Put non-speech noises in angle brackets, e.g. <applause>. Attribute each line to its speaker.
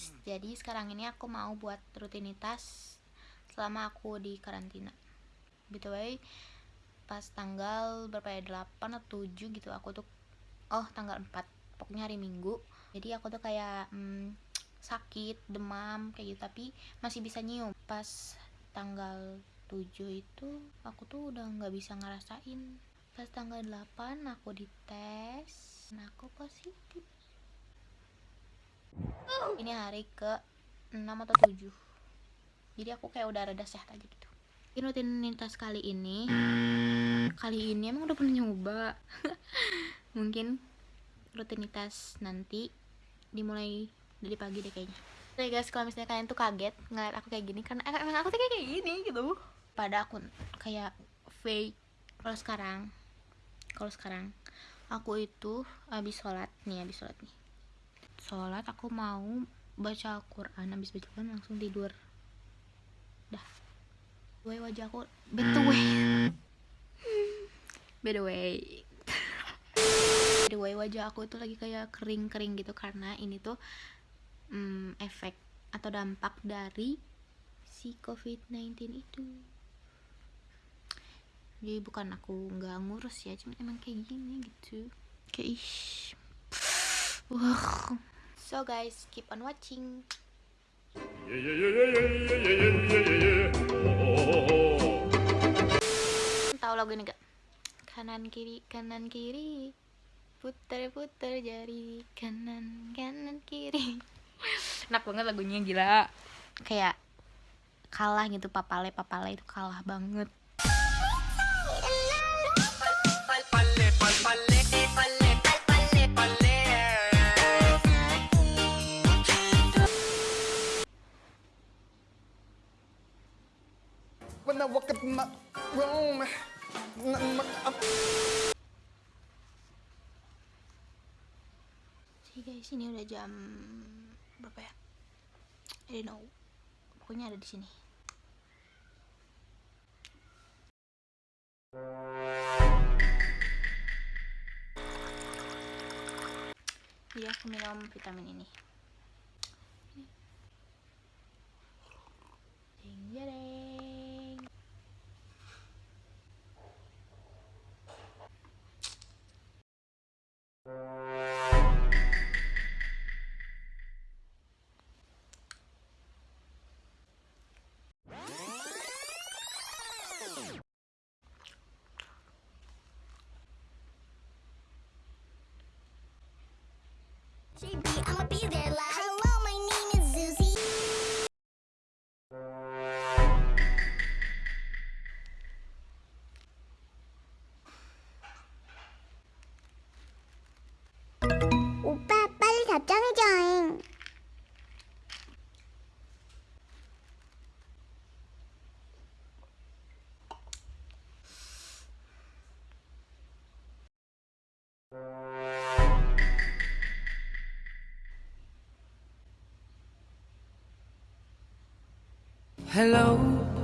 Speaker 1: guys, jadi sekarang ini aku mau buat rutinitas selama aku di karantina. BTW, pas tanggal berapa ya, 8 atau 7 gitu aku tuh, oh tanggal 4, pokoknya hari minggu. Jadi aku tuh kayak hmm, sakit, demam, kayak gitu, tapi masih bisa nyium. Pas tanggal 7 itu aku tuh udah nggak bisa ngerasain. Pas tanggal 8 aku dites, nah aku positif ini hari ke 6 atau 7 jadi aku kayak udah rada sehat aja gitu. Ini rutinitas kali ini. Kali ini emang udah pernah nyoba. <laughs> Mungkin rutinitas nanti dimulai dari pagi deh kayaknya. Oke guys, kalau misalnya kalian tuh kaget ngeliat aku kayak gini karena emang aku tuh kayak gini gitu. Pada aku kayak fake. Kalau sekarang, kalau sekarang aku itu habis sholat nih, habis sholat nih sholat aku mau baca Al-Quran habis baca Al-Quran langsung tidur. Dah. Gue wajahku <laughs> by the way by the way. By the way wajah aku itu lagi kayak kering-kering gitu karena ini tuh hmm, efek atau dampak dari si covid-19 itu. Jadi bukan aku nggak ngurus ya cuma emang kayak gini gitu. Kayak ish <sighs> So guys, keep on watching. Tahu lagu ini gak? Kanan kiri kanan kiri putar putar jari kanan kanan kiri. <laughs> Enak banget lagunya gila. Kayak kalah gitu papale papale itu kalah banget. My room. Jadi guys, ini udah jam berapa ya? I don't know. Pokoknya ada di sini. Jadi aku minum vitamin ini. I'ma be there live. Hello.